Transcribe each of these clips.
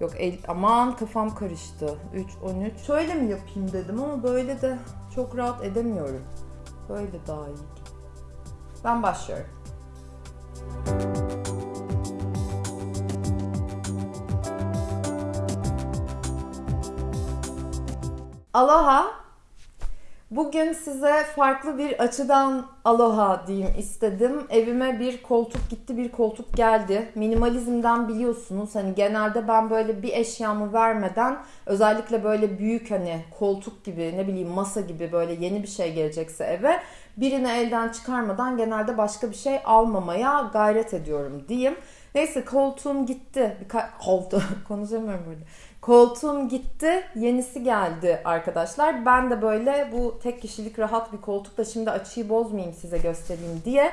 Yok el, aman kafam karıştı. 3, 13. Şöyle mi yapayım dedim ama böyle de çok rahat edemiyorum. Böyle daha iyi. Ben başlıyorum. Aloha. Bugün size farklı bir açıdan aloha diyeyim istedim. Evime bir koltuk gitti, bir koltuk geldi. Minimalizmden biliyorsunuz hani genelde ben böyle bir eşyamı vermeden özellikle böyle büyük hani koltuk gibi ne bileyim masa gibi böyle yeni bir şey gelecekse eve birini elden çıkarmadan genelde başka bir şey almamaya gayret ediyorum diyeyim. Neyse koltuğum gitti. Birka- koltuğum konuşamıyorum burada. Koltuğum gitti. Yenisi geldi arkadaşlar. Ben de böyle bu tek kişilik rahat bir koltukla şimdi açıyı bozmayayım size göstereyim diye.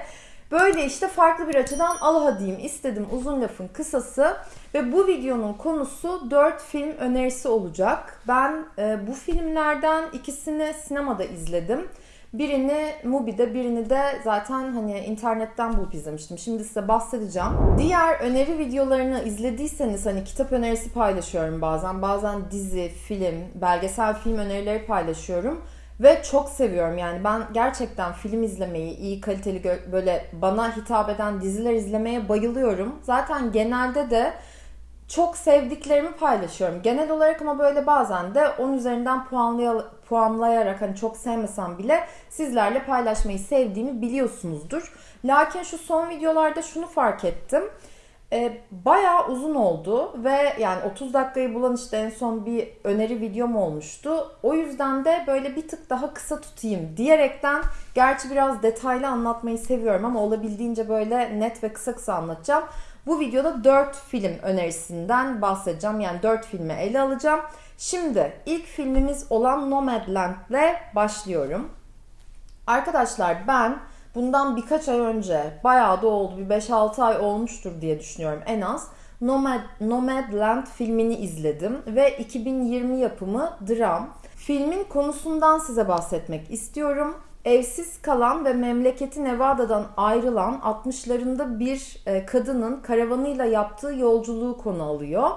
Böyle işte farklı bir açıdan aloha diyeyim istedim uzun lafın kısası. Ve bu videonun konusu 4 film önerisi olacak. Ben e, bu filmlerden ikisini sinemada izledim. Birini Mubi'de, birini de zaten hani internetten bulup izlemiştim. Şimdi size bahsedeceğim. Diğer öneri videolarını izlediyseniz hani kitap önerisi paylaşıyorum bazen. Bazen dizi, film, belgesel film önerileri paylaşıyorum. Ve çok seviyorum yani ben gerçekten film izlemeyi, iyi kaliteli böyle bana hitap eden diziler izlemeye bayılıyorum. Zaten genelde de çok sevdiklerimi paylaşıyorum. Genel olarak ama böyle bazen de 10 üzerinden puanlay- puanlayarak hani çok sevmesem bile sizlerle paylaşmayı sevdiğimi biliyorsunuzdur. Lakin şu son videolarda şunu fark ettim. E, bayağı uzun oldu ve yani 30 dakikayı bulan işte en son bir öneri videom olmuştu. O yüzden de böyle bir tık daha kısa tutayım diyerekten gerçi biraz detaylı anlatmayı seviyorum ama olabildiğince böyle net ve kısa kısa anlatacağım. Bu videoda 4 film önerisinden bahsedeceğim. Yani 4 filmi ele alacağım. Şimdi ilk filmimiz olan Nomadland ile başlıyorum. Arkadaşlar ben bundan birkaç ay önce bayağı da oldu bir 5-6 ay olmuştur diye düşünüyorum en az. Nomad, Nomadland filmini izledim ve 2020 yapımı dram. Filmin konusundan size bahsetmek istiyorum. Evsiz kalan ve memleketi Nevada'dan ayrılan 60'larında bir e, kadının karavanıyla yaptığı yolculuğu konu alıyor.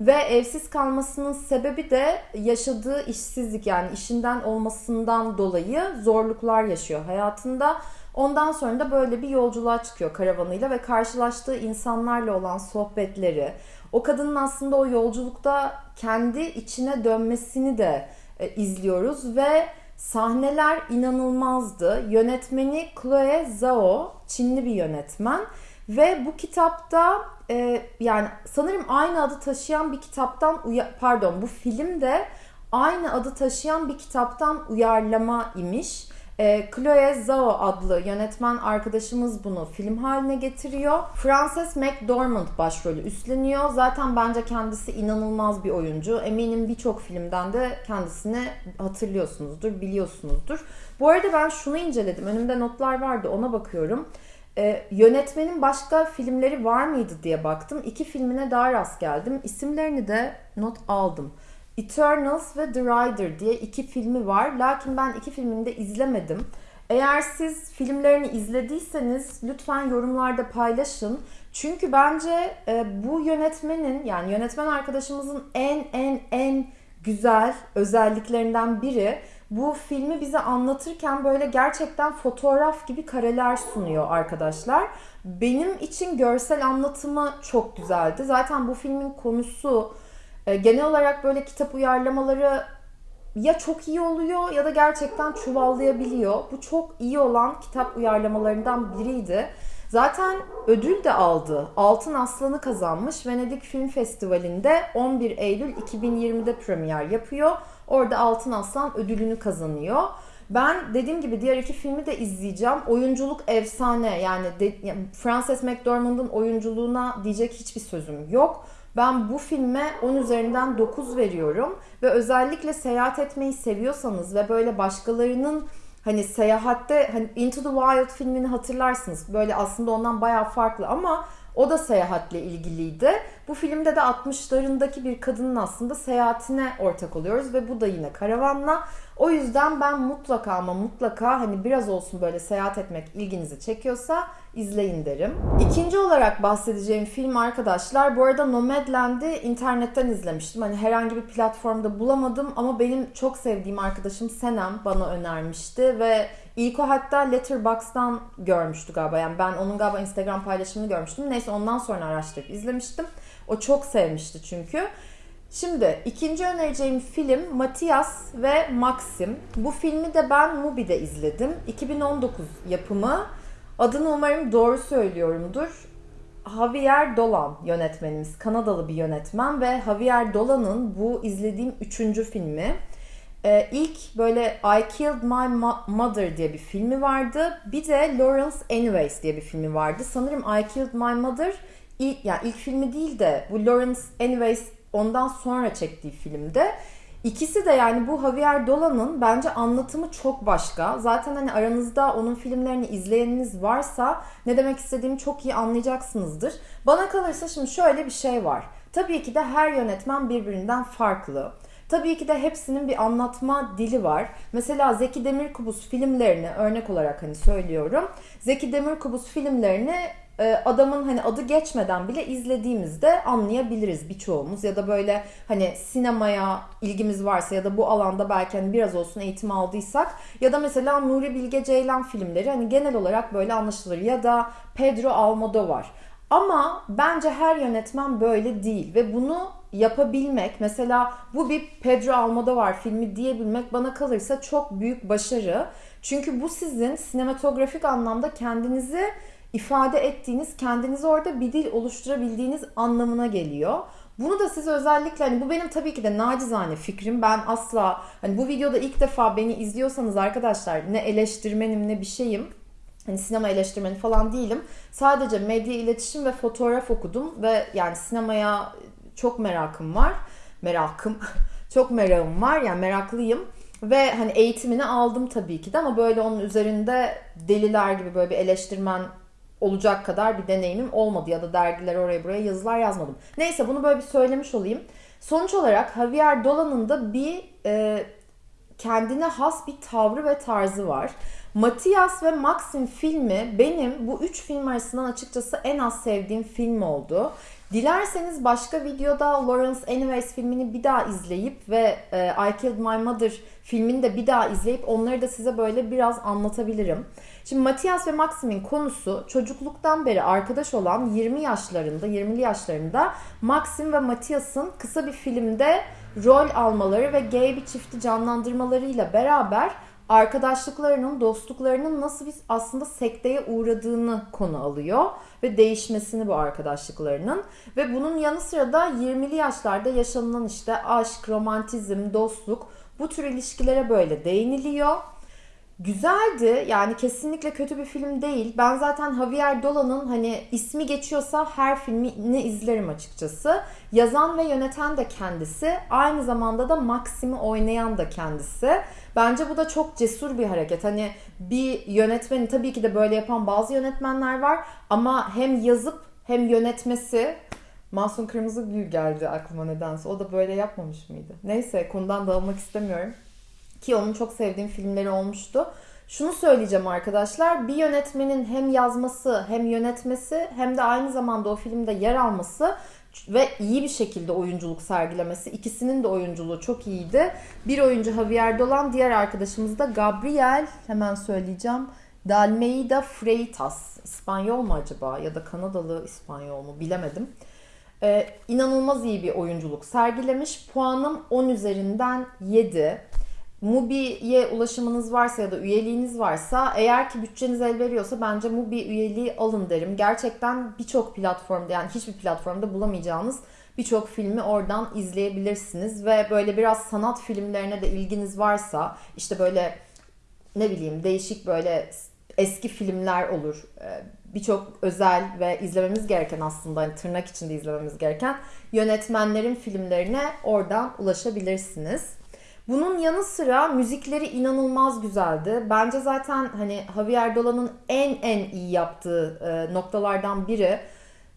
Ve evsiz kalmasının sebebi de yaşadığı işsizlik yani işinden olmasından dolayı zorluklar yaşıyor hayatında. Ondan sonra da böyle bir yolculuğa çıkıyor karavanıyla ve karşılaştığı insanlarla olan sohbetleri, o kadının aslında o yolculukta kendi içine dönmesini de e, izliyoruz ve sahneler inanılmazdı. Yönetmeni Chloe Zhao, Çinli bir yönetmen ve bu kitapta e, yani sanırım aynı adı taşıyan bir kitaptan pardon bu film de aynı adı taşıyan bir kitaptan uyarlama imiş. E, Chloe Zhao adlı yönetmen arkadaşımız bunu film haline getiriyor. Frances McDormand başrolü üstleniyor. Zaten bence kendisi inanılmaz bir oyuncu. Eminim birçok filmden de kendisini hatırlıyorsunuzdur, biliyorsunuzdur. Bu arada ben şunu inceledim. Önümde notlar vardı ona bakıyorum. Ee, yönetmenin başka filmleri var mıydı diye baktım. İki filmine daha rast geldim. İsimlerini de not aldım. Eternals ve The Rider diye iki filmi var. Lakin ben iki filmini de izlemedim. Eğer siz filmlerini izlediyseniz lütfen yorumlarda paylaşın. Çünkü bence e, bu yönetmenin yani yönetmen arkadaşımızın en en en güzel özelliklerinden biri bu filmi bize anlatırken böyle gerçekten fotoğraf gibi kareler sunuyor arkadaşlar. Benim için görsel anlatımı çok güzeldi. Zaten bu filmin konusu e, genel olarak böyle kitap uyarlamaları ya çok iyi oluyor ya da gerçekten çuvallayabiliyor. Bu çok iyi olan kitap uyarlamalarından biriydi. Zaten ödül de aldı. Altın Aslan'ı kazanmış. Venedik Film Festivali'nde 11 Eylül 2020'de premier yapıyor. Orada Altın Aslan ödülünü kazanıyor. Ben dediğim gibi diğer iki filmi de izleyeceğim. Oyunculuk efsane. Yani, Frances McDormand'ın oyunculuğuna diyecek hiçbir sözüm yok. Ben bu filme 10 üzerinden 9 veriyorum ve özellikle seyahat etmeyi seviyorsanız ve böyle başkalarının hani seyahatte hani Into the Wild filmini hatırlarsınız. Böyle aslında ondan bayağı farklı ama o da seyahatle ilgiliydi. Bu filmde de 60'larındaki bir kadının aslında seyahatine ortak oluyoruz ve bu da yine karavanla. O yüzden ben mutlaka ama mutlaka hani biraz olsun böyle seyahat etmek ilginizi çekiyorsa izleyin derim. İkinci olarak bahsedeceğim film arkadaşlar bu arada Nomadland'i internetten izlemiştim. Hani herhangi bir platformda bulamadım ama benim çok sevdiğim arkadaşım Senem bana önermişti ve ilk o hatta Letterboxd'dan görmüştü galiba. Yani ben onun galiba Instagram paylaşımını görmüştüm. Neyse ondan sonra araştırıp izlemiştim. O çok sevmişti çünkü. Şimdi ikinci önereceğim film Matias ve Maxim. Bu filmi de ben Mubi'de izledim. 2019 yapımı. Adını umarım doğru söylüyorumdur. Javier Dolan yönetmenimiz. Kanadalı bir yönetmen ve Javier Dolan'ın bu izlediğim üçüncü filmi. Ee, ilk böyle I Killed My Mother diye bir filmi vardı. Bir de Lawrence Anyways diye bir filmi vardı. Sanırım I Killed My Mother ilk, yani ilk filmi değil de bu Lawrence Anyways ondan sonra çektiği filmde. İkisi de yani bu Javier Dolan'ın bence anlatımı çok başka. Zaten hani aranızda onun filmlerini izleyeniniz varsa ne demek istediğimi çok iyi anlayacaksınızdır. Bana kalırsa şimdi şöyle bir şey var. Tabii ki de her yönetmen birbirinden farklı. Tabii ki de hepsinin bir anlatma dili var. Mesela Zeki Demirkubuz filmlerini örnek olarak hani söylüyorum. Zeki Demirkubuz filmlerini adamın hani adı geçmeden bile izlediğimizde anlayabiliriz birçoğumuz ya da böyle hani sinemaya ilgimiz varsa ya da bu alanda belki hani biraz olsun eğitim aldıysak ya da mesela Nuri Bilge Ceylan filmleri hani genel olarak böyle anlaşılır ya da Pedro Almodovar. Ama bence her yönetmen böyle değil ve bunu yapabilmek mesela bu bir Pedro Almodovar filmi diyebilmek bana kalırsa çok büyük başarı. Çünkü bu sizin sinematografik anlamda kendinizi ifade ettiğiniz, kendinizi orada bir dil oluşturabildiğiniz anlamına geliyor. Bunu da siz özellikle hani bu benim tabii ki de nacizane fikrim. Ben asla hani bu videoda ilk defa beni izliyorsanız arkadaşlar ne eleştirmenim ne bir şeyim. Hani sinema eleştirmeni falan değilim. Sadece medya iletişim ve fotoğraf okudum ve yani sinemaya çok merakım var. Merakım. çok merakım var. Yani meraklıyım. Ve hani eğitimini aldım tabii ki de ama böyle onun üzerinde deliler gibi böyle bir eleştirmen olacak kadar bir deneyimim olmadı ya da dergiler oraya buraya yazılar yazmadım. Neyse bunu böyle bir söylemiş olayım. Sonuç olarak Javier Dolan'ın da bir e, kendine has bir tavrı ve tarzı var. Matias ve Maxim filmi benim bu üç film arasından açıkçası en az sevdiğim film oldu. Dilerseniz başka videoda Lawrence Anyways filmini bir daha izleyip ve e, I Killed My Mother filmini de bir daha izleyip onları da size böyle biraz anlatabilirim. Şimdi Matias ve Maxim'in konusu çocukluktan beri arkadaş olan 20 yaşlarında, 20'li yaşlarında Maxim ve Matias'ın kısa bir filmde rol almaları ve gay bir çifti canlandırmalarıyla beraber arkadaşlıklarının, dostluklarının nasıl bir aslında sekteye uğradığını konu alıyor ve değişmesini bu arkadaşlıklarının ve bunun yanı sıra da 20'li yaşlarda yaşanılan işte aşk, romantizm, dostluk bu tür ilişkilere böyle değiniliyor. Güzeldi. Yani kesinlikle kötü bir film değil. Ben zaten Javier Dolan'ın hani ismi geçiyorsa her filmini izlerim açıkçası. Yazan ve yöneten de kendisi. Aynı zamanda da Maxim'i oynayan da kendisi. Bence bu da çok cesur bir hareket. Hani bir yönetmeni tabii ki de böyle yapan bazı yönetmenler var ama hem yazıp hem yönetmesi Masum Kırmızı Gül geldi aklıma nedense. O da böyle yapmamış mıydı? Neyse konudan dağılmak istemiyorum. Ki onun çok sevdiğim filmleri olmuştu. Şunu söyleyeceğim arkadaşlar. Bir yönetmenin hem yazması hem yönetmesi hem de aynı zamanda o filmde yer alması ve iyi bir şekilde oyunculuk sergilemesi. İkisinin de oyunculuğu çok iyiydi. Bir oyuncu Javier Dolan, diğer arkadaşımız da Gabriel, hemen söyleyeceğim. Dalmeida Freitas. İspanyol mu acaba ya da Kanadalı İspanyol mu bilemedim. Ee, inanılmaz iyi bir oyunculuk sergilemiş. Puanım 10 üzerinden 7. Mubi'ye ulaşımınız varsa ya da üyeliğiniz varsa eğer ki bütçeniz el veriyorsa bence Mubi üyeliği alın derim. Gerçekten birçok platformda yani hiçbir platformda bulamayacağınız birçok filmi oradan izleyebilirsiniz ve böyle biraz sanat filmlerine de ilginiz varsa işte böyle ne bileyim değişik böyle eski filmler olur. Ee, birçok özel ve izlememiz gereken aslında hani tırnak içinde izlememiz gereken yönetmenlerin filmlerine oradan ulaşabilirsiniz. Bunun yanı sıra müzikleri inanılmaz güzeldi. Bence zaten hani Javier Dolan'ın en en iyi yaptığı e, noktalardan biri.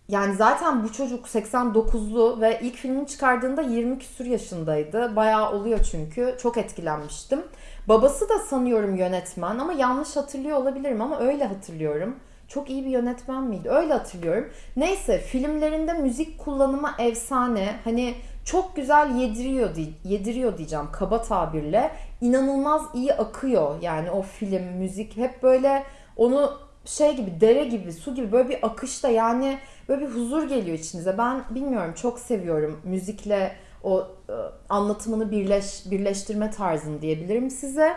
Yani zaten bu çocuk 89'lu ve ilk filmini çıkardığında 20 küsur yaşındaydı. Bayağı oluyor çünkü. Çok etkilenmiştim. Babası da sanıyorum yönetmen ama yanlış hatırlıyor olabilirim ama öyle hatırlıyorum. Çok iyi bir yönetmen miydi? Öyle hatırlıyorum. Neyse filmlerinde müzik kullanımı efsane. Hani çok güzel yediriyor yediriyor diyeceğim kaba tabirle. İnanılmaz iyi akıyor. Yani o film, müzik hep böyle onu şey gibi dere gibi su gibi böyle bir akışta yani böyle bir huzur geliyor içinize. Ben bilmiyorum çok seviyorum müzikle o e, anlatımını birleş, birleştirme tarzını diyebilirim size.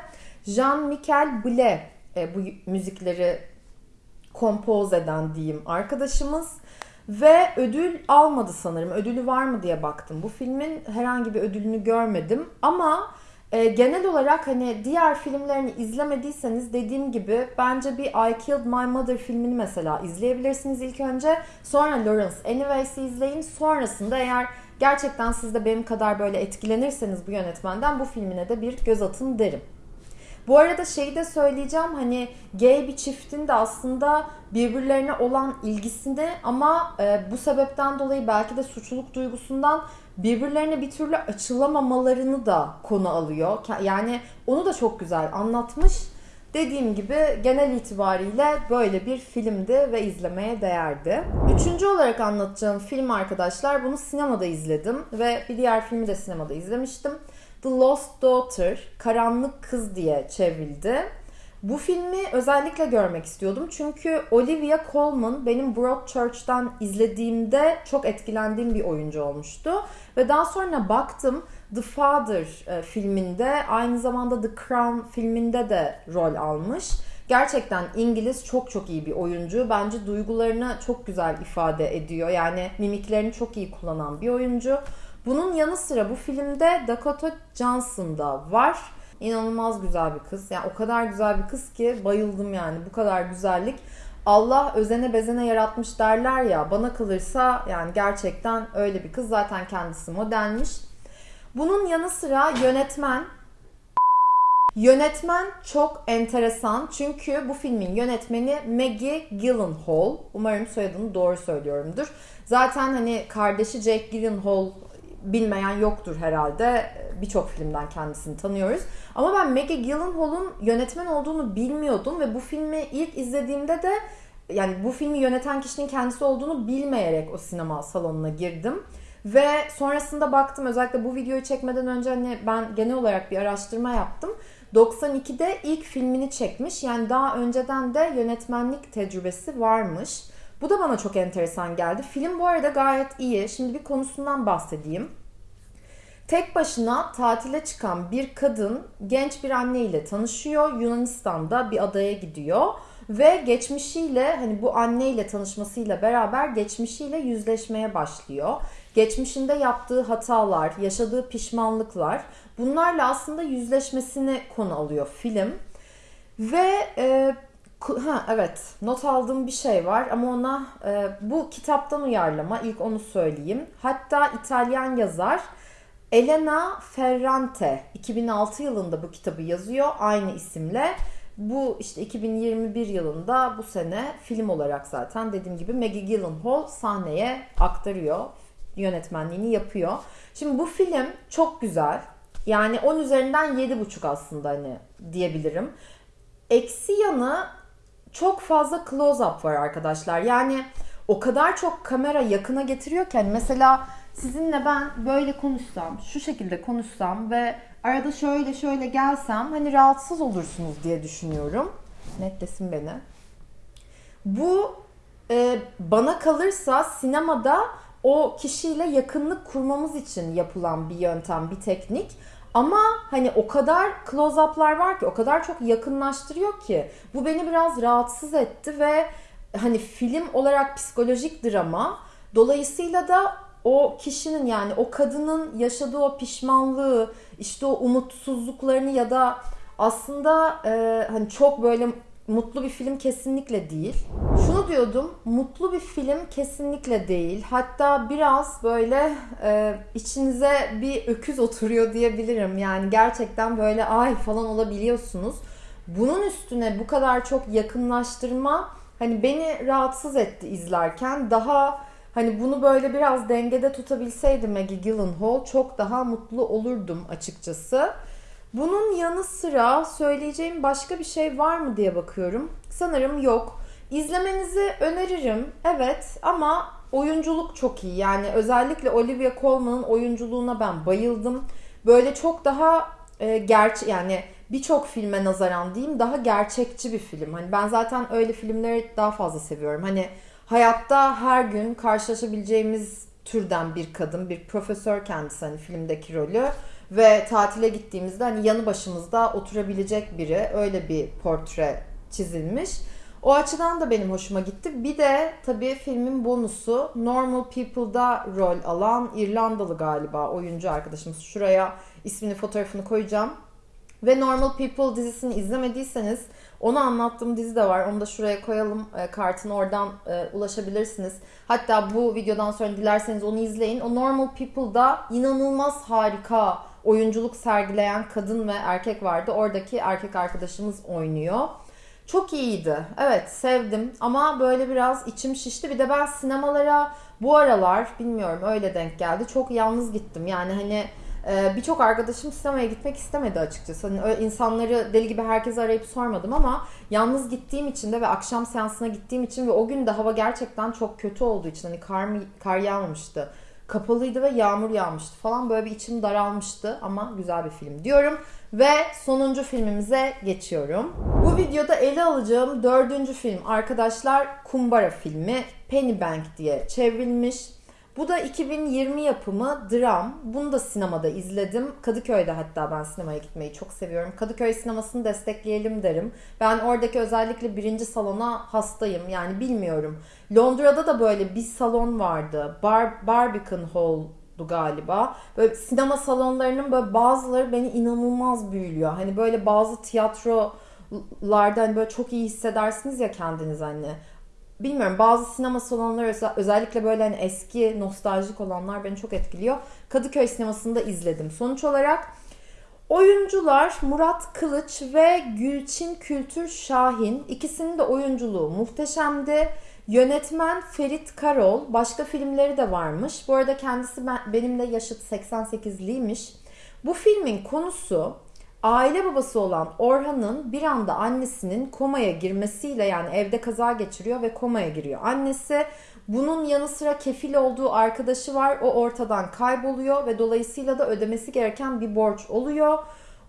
Jean-Michel Blé e, bu müzikleri kompoz eden diyeyim arkadaşımız. Ve ödül almadı sanırım. Ödülü var mı diye baktım. Bu filmin herhangi bir ödülünü görmedim. Ama e, genel olarak hani diğer filmlerini izlemediyseniz dediğim gibi bence bir I Killed My Mother filmini mesela izleyebilirsiniz ilk önce. Sonra Lawrence Anyways'i izleyin. Sonrasında eğer gerçekten siz de benim kadar böyle etkilenirseniz bu yönetmenden bu filmine de bir göz atın derim. Bu arada şeyi de söyleyeceğim hani gay bir çiftin de aslında birbirlerine olan ilgisini ama e, bu sebepten dolayı belki de suçluluk duygusundan birbirlerine bir türlü açılamamalarını da konu alıyor. Yani onu da çok güzel anlatmış. Dediğim gibi genel itibariyle böyle bir filmdi ve izlemeye değerdi. Üçüncü olarak anlatacağım film arkadaşlar bunu sinemada izledim ve bir diğer filmi de sinemada izlemiştim. The Lost Daughter, Karanlık Kız diye çevrildi. Bu filmi özellikle görmek istiyordum çünkü Olivia Colman benim Broadchurch'tan izlediğimde çok etkilendiğim bir oyuncu olmuştu. Ve daha sonra baktım The Father e, filminde aynı zamanda The Crown filminde de rol almış. Gerçekten İngiliz çok çok iyi bir oyuncu. Bence duygularını çok güzel ifade ediyor. Yani mimiklerini çok iyi kullanan bir oyuncu. Bunun yanı sıra bu filmde Dakota Johnson da var. İnanılmaz güzel bir kız. Yani o kadar güzel bir kız ki bayıldım yani. Bu kadar güzellik. Allah özene bezene yaratmış derler ya. Bana kalırsa yani gerçekten öyle bir kız. Zaten kendisi modelmiş. Bunun yanı sıra yönetmen Yönetmen çok enteresan çünkü bu filmin yönetmeni Maggie Gyllenhaal. Umarım soyadını doğru söylüyorumdur. Zaten hani kardeşi Jake Gyllenhaal bilmeyen yoktur herhalde. Birçok filmden kendisini tanıyoruz. Ama ben Maggie Gyllenhaal'ın yönetmen olduğunu bilmiyordum ve bu filmi ilk izlediğimde de yani bu filmi yöneten kişinin kendisi olduğunu bilmeyerek o sinema salonuna girdim. Ve sonrasında baktım özellikle bu videoyu çekmeden önce hani ben genel olarak bir araştırma yaptım. 92'de ilk filmini çekmiş. Yani daha önceden de yönetmenlik tecrübesi varmış. Bu da bana çok enteresan geldi. Film bu arada gayet iyi. Şimdi bir konusundan bahsedeyim. Tek başına tatile çıkan bir kadın genç bir anne ile tanışıyor. Yunanistan'da bir adaya gidiyor ve geçmişiyle hani bu anne ile tanışmasıyla beraber geçmişiyle yüzleşmeye başlıyor. Geçmişinde yaptığı hatalar, yaşadığı pişmanlıklar bunlarla aslında yüzleşmesini konu alıyor film. Ve e, Ha evet not aldığım bir şey var ama ona e, bu kitaptan uyarlama ilk onu söyleyeyim. Hatta İtalyan yazar Elena Ferrante 2006 yılında bu kitabı yazıyor aynı isimle. Bu işte 2021 yılında bu sene film olarak zaten dediğim gibi Maggie Gyllenhaal sahneye aktarıyor. Yönetmenliğini yapıyor. Şimdi bu film çok güzel. Yani 10 üzerinden 7,5 aslında hani diyebilirim. Eksi yanı çok fazla close-up var arkadaşlar. Yani o kadar çok kamera yakına getiriyor ki hani mesela sizinle ben böyle konuşsam, şu şekilde konuşsam ve arada şöyle şöyle gelsem hani rahatsız olursunuz diye düşünüyorum. Netlesin beni. Bu e, bana kalırsa sinemada o kişiyle yakınlık kurmamız için yapılan bir yöntem, bir teknik. Ama hani o kadar close-up'lar var ki, o kadar çok yakınlaştırıyor ki. Bu beni biraz rahatsız etti ve hani film olarak psikolojik drama. Dolayısıyla da o kişinin yani o kadının yaşadığı o pişmanlığı, işte o umutsuzluklarını ya da aslında e, hani çok böyle mutlu bir film kesinlikle değil. Şunu diyordum, mutlu bir film kesinlikle değil. Hatta biraz böyle e, içinize bir öküz oturuyor diyebilirim. Yani gerçekten böyle ay falan olabiliyorsunuz. Bunun üstüne bu kadar çok yakınlaştırma hani beni rahatsız etti izlerken. Daha hani bunu böyle biraz dengede tutabilseydi Maggie Gyllenhaal çok daha mutlu olurdum açıkçası. Bunun yanı sıra söyleyeceğim başka bir şey var mı diye bakıyorum. Sanırım yok. İzlemenizi öneririm. Evet ama oyunculuk çok iyi. Yani özellikle Olivia Colman'ın oyunculuğuna ben bayıldım. Böyle çok daha e, gerçi yani birçok filme nazaran diyeyim daha gerçekçi bir film. Hani ben zaten öyle filmleri daha fazla seviyorum. Hani hayatta her gün karşılaşabileceğimiz türden bir kadın, bir profesör kendisi hani filmdeki rolü ve tatile gittiğimizde hani yanı başımızda oturabilecek biri öyle bir portre çizilmiş. O açıdan da benim hoşuma gitti. Bir de tabii filmin bonusu Normal People'da rol alan İrlandalı galiba oyuncu arkadaşımız. Şuraya ismini fotoğrafını koyacağım. Ve Normal People dizisini izlemediyseniz onu anlattığım dizi de var. Onu da şuraya koyalım e, kartını oradan e, ulaşabilirsiniz. Hatta bu videodan sonra dilerseniz onu izleyin. O Normal People'da inanılmaz harika oyunculuk sergileyen kadın ve erkek vardı. Oradaki erkek arkadaşımız oynuyor. Çok iyiydi. Evet sevdim ama böyle biraz içim şişti. Bir de ben sinemalara bu aralar bilmiyorum öyle denk geldi. Çok yalnız gittim. Yani hani e, birçok arkadaşım sinemaya gitmek istemedi açıkçası. Hani insanları deli gibi herkese arayıp sormadım ama yalnız gittiğim için de ve akşam seansına gittiğim için ve o gün de hava gerçekten çok kötü olduğu için hani kar, kar yağmamıştı kapalıydı ve yağmur yağmıştı falan. Böyle bir içim daralmıştı ama güzel bir film diyorum. Ve sonuncu filmimize geçiyorum. Bu videoda ele alacağım dördüncü film arkadaşlar Kumbara filmi Pennybank diye çevrilmiş. Bu da 2020 yapımı dram. Bunu da sinemada izledim. Kadıköy'de hatta ben sinemaya gitmeyi çok seviyorum. Kadıköy sinemasını destekleyelim derim. Ben oradaki özellikle birinci salona hastayım. Yani bilmiyorum. Londra'da da böyle bir salon vardı. Bar Barbican Hall'du galiba. Böyle sinema salonlarının böyle bazıları beni inanılmaz büyülüyor. Hani böyle bazı tiyatrolarda hani böyle çok iyi hissedersiniz ya kendiniz hani bilmiyorum bazı sinema salonları özellikle böyle hani eski nostaljik olanlar beni çok etkiliyor. Kadıköy sinemasında izledim. Sonuç olarak oyuncular Murat Kılıç ve Gülçin Kültür Şahin ikisinin de oyunculuğu muhteşemdi. Yönetmen Ferit Karol başka filmleri de varmış. Bu arada kendisi ben, benimle yaşıt 88'liymiş. Bu filmin konusu Aile babası olan Orhan'ın bir anda annesinin komaya girmesiyle yani evde kaza geçiriyor ve komaya giriyor. Annesi bunun yanı sıra kefil olduğu arkadaşı var. O ortadan kayboluyor ve dolayısıyla da ödemesi gereken bir borç oluyor.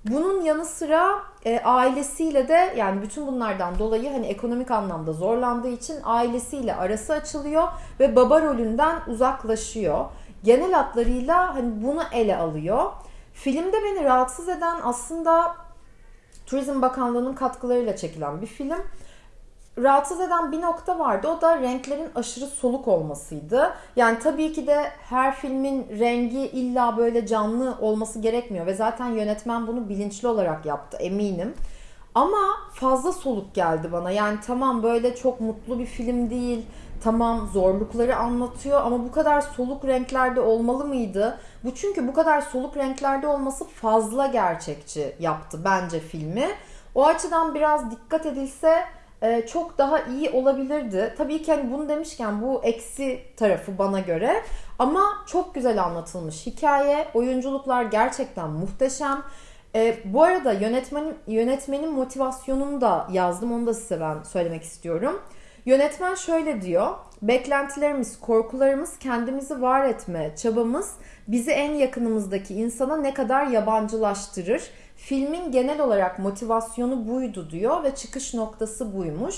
Bunun yanı sıra e, ailesiyle de yani bütün bunlardan dolayı hani ekonomik anlamda zorlandığı için ailesiyle arası açılıyor ve baba rolünden uzaklaşıyor. Genel hatlarıyla hani bunu ele alıyor. Filmde beni rahatsız eden aslında Turizm Bakanlığı'nın katkılarıyla çekilen bir film. Rahatsız eden bir nokta vardı. O da renklerin aşırı soluk olmasıydı. Yani tabii ki de her filmin rengi illa böyle canlı olması gerekmiyor ve zaten yönetmen bunu bilinçli olarak yaptı eminim. Ama fazla soluk geldi bana. Yani tamam böyle çok mutlu bir film değil tamam zorlukları anlatıyor ama bu kadar soluk renklerde olmalı mıydı? Bu çünkü bu kadar soluk renklerde olması fazla gerçekçi yaptı bence filmi. O açıdan biraz dikkat edilse e, çok daha iyi olabilirdi. Tabii ki hani bunu demişken bu eksi tarafı bana göre ama çok güzel anlatılmış hikaye. Oyunculuklar gerçekten muhteşem. E, bu arada yönetmenin yönetmenin motivasyonunu da yazdım. Onu da size ben söylemek istiyorum. Yönetmen şöyle diyor. Beklentilerimiz, korkularımız, kendimizi var etme çabamız bizi en yakınımızdaki insana ne kadar yabancılaştırır. Filmin genel olarak motivasyonu buydu diyor ve çıkış noktası buymuş.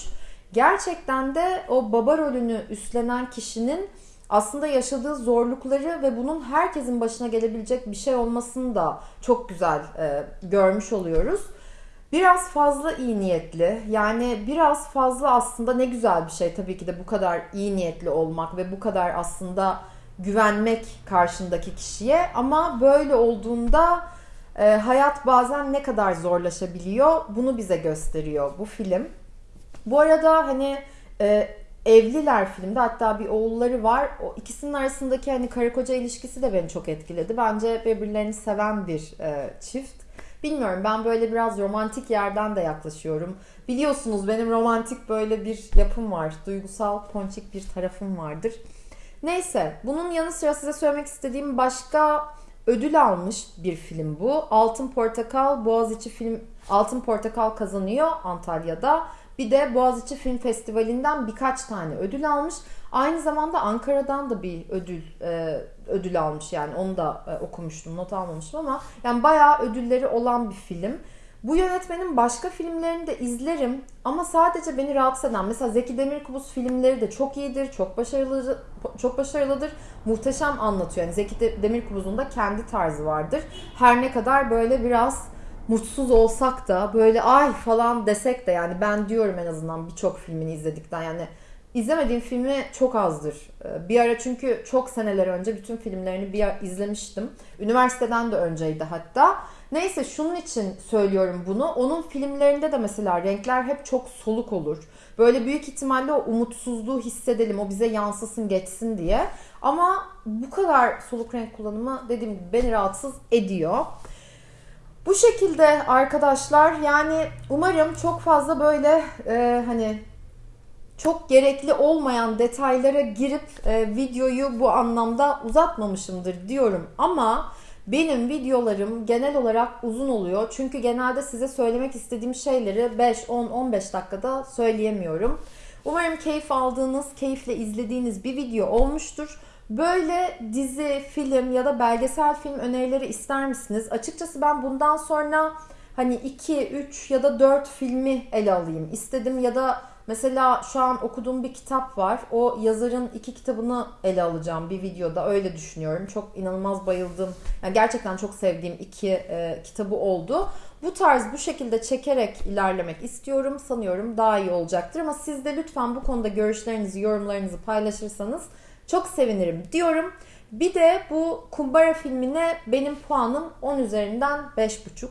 Gerçekten de o baba rolünü üstlenen kişinin aslında yaşadığı zorlukları ve bunun herkesin başına gelebilecek bir şey olmasını da çok güzel e, görmüş oluyoruz. Biraz fazla iyi niyetli. Yani biraz fazla aslında ne güzel bir şey tabii ki de bu kadar iyi niyetli olmak ve bu kadar aslında güvenmek karşındaki kişiye ama böyle olduğunda e, hayat bazen ne kadar zorlaşabiliyor bunu bize gösteriyor bu film. Bu arada hani e, evliler filmde hatta bir oğulları var. O ikisinin arasındaki hani karı koca ilişkisi de beni çok etkiledi. Bence birbirlerini seven bir e, çift. Bilmiyorum ben böyle biraz romantik yerden de yaklaşıyorum. Biliyorsunuz benim romantik böyle bir yapım var. Duygusal, ponçik bir tarafım vardır. Neyse bunun yanı sıra size söylemek istediğim başka ödül almış bir film bu. Altın Portakal Boğaziçi film Altın Portakal kazanıyor Antalya'da. Bir de Boğaziçi Film Festivali'nden birkaç tane ödül almış. Aynı zamanda Ankara'dan da bir ödül e, ödül almış yani onu da e, okumuştum not almamıştım ama yani bayağı ödülleri olan bir film. Bu yönetmenin başka filmlerini de izlerim ama sadece beni rahatsız eden mesela Zeki Demirkubuz filmleri de çok iyidir, çok başarılı çok başarılıdır. Muhteşem anlatıyor. Yani Zeki Demirkubuz'un da kendi tarzı vardır. Her ne kadar böyle biraz mutsuz olsak da böyle ay falan desek de yani ben diyorum en azından birçok filmini izledikten yani izlemediğim filmi çok azdır. Ee, bir ara çünkü çok seneler önce bütün filmlerini bir izlemiştim. Üniversiteden de önceydi hatta. Neyse şunun için söylüyorum bunu. Onun filmlerinde de mesela renkler hep çok soluk olur. Böyle büyük ihtimalle o umutsuzluğu hissedelim, o bize yansısın, geçsin diye. Ama bu kadar soluk renk kullanımı dediğim gibi beni rahatsız ediyor. Bu şekilde arkadaşlar yani umarım çok fazla böyle e, hani çok gerekli olmayan detaylara girip e, videoyu bu anlamda uzatmamışımdır diyorum ama benim videolarım genel olarak uzun oluyor. Çünkü genelde size söylemek istediğim şeyleri 5, 10, 15 dakikada söyleyemiyorum. Umarım keyif aldığınız, keyifle izlediğiniz bir video olmuştur. Böyle dizi, film ya da belgesel film önerileri ister misiniz? Açıkçası ben bundan sonra hani 2, 3 ya da 4 filmi ele alayım istedim ya da Mesela şu an okuduğum bir kitap var. O yazarın iki kitabını ele alacağım bir videoda. Öyle düşünüyorum. Çok inanılmaz bayıldım. Yani gerçekten çok sevdiğim iki e, kitabı oldu. Bu tarz bu şekilde çekerek ilerlemek istiyorum. Sanıyorum daha iyi olacaktır. Ama siz de lütfen bu konuda görüşlerinizi, yorumlarınızı paylaşırsanız çok sevinirim diyorum. Bir de bu Kumbara filmine benim puanım 10 üzerinden 5,5.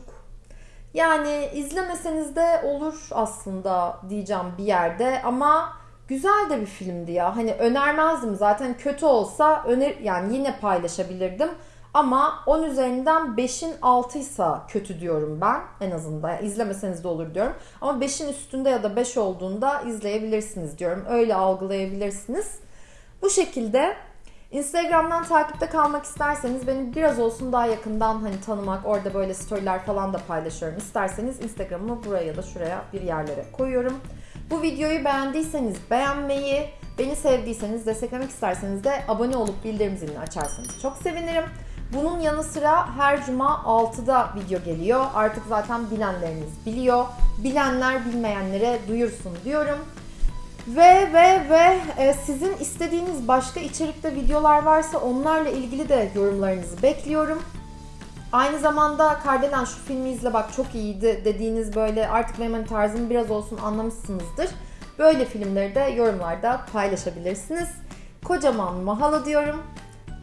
Yani izlemeseniz de olur aslında diyeceğim bir yerde ama güzel de bir filmdi ya. Hani önermezdim zaten kötü olsa öner yani yine paylaşabilirdim. Ama 10 üzerinden 5'in 6 ise kötü diyorum ben en azından. Yani izlemeseniz de olur diyorum. Ama 5'in üstünde ya da 5 olduğunda izleyebilirsiniz diyorum. Öyle algılayabilirsiniz. Bu şekilde Instagram'dan takipte kalmak isterseniz beni biraz olsun daha yakından hani tanımak, orada böyle storyler falan da paylaşıyorum. İsterseniz Instagram'ımı buraya ya da şuraya bir yerlere koyuyorum. Bu videoyu beğendiyseniz beğenmeyi, beni sevdiyseniz, desteklemek isterseniz de abone olup bildirim zilini açarsanız çok sevinirim. Bunun yanı sıra her cuma 6'da video geliyor. Artık zaten bilenleriniz biliyor. Bilenler bilmeyenlere duyursun diyorum. Ve ve ve e, sizin istediğiniz başka içerikte videolar varsa onlarla ilgili de yorumlarınızı bekliyorum. Aynı zamanda Kardelen şu filmi izle bak çok iyiydi dediğiniz böyle artık benim hani tarzımı biraz olsun anlamışsınızdır. Böyle filmleri de yorumlarda paylaşabilirsiniz. Kocaman mahalo diyorum.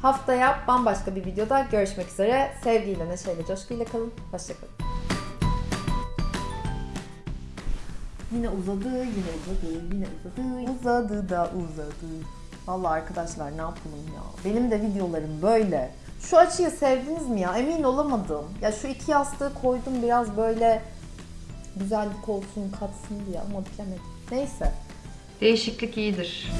Haftaya bambaşka bir videoda görüşmek üzere. Sevgiyle, neşeyle, coşkuyla kalın. Hoşçakalın. Yine uzadı, yine uzadı, yine uzadı. Uzadı da uzadı. Vallahi arkadaşlar ne yapalım ya. Benim de videolarım böyle. Şu açıyı sevdiniz mi ya? Emin olamadım. Ya şu iki yastığı koydum biraz böyle güzellik olsun, katsın diye ama bilemedim. Neyse. Değişiklik iyidir.